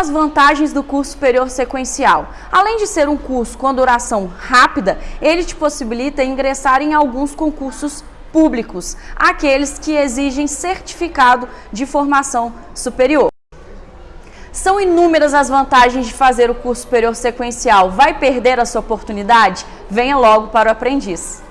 As vantagens do curso superior sequencial. Além de ser um curso com duração rápida, ele te possibilita ingressar em alguns concursos públicos, aqueles que exigem certificado de formação superior. São inúmeras as vantagens de fazer o curso superior sequencial. Vai perder a sua oportunidade? Venha logo para o aprendiz.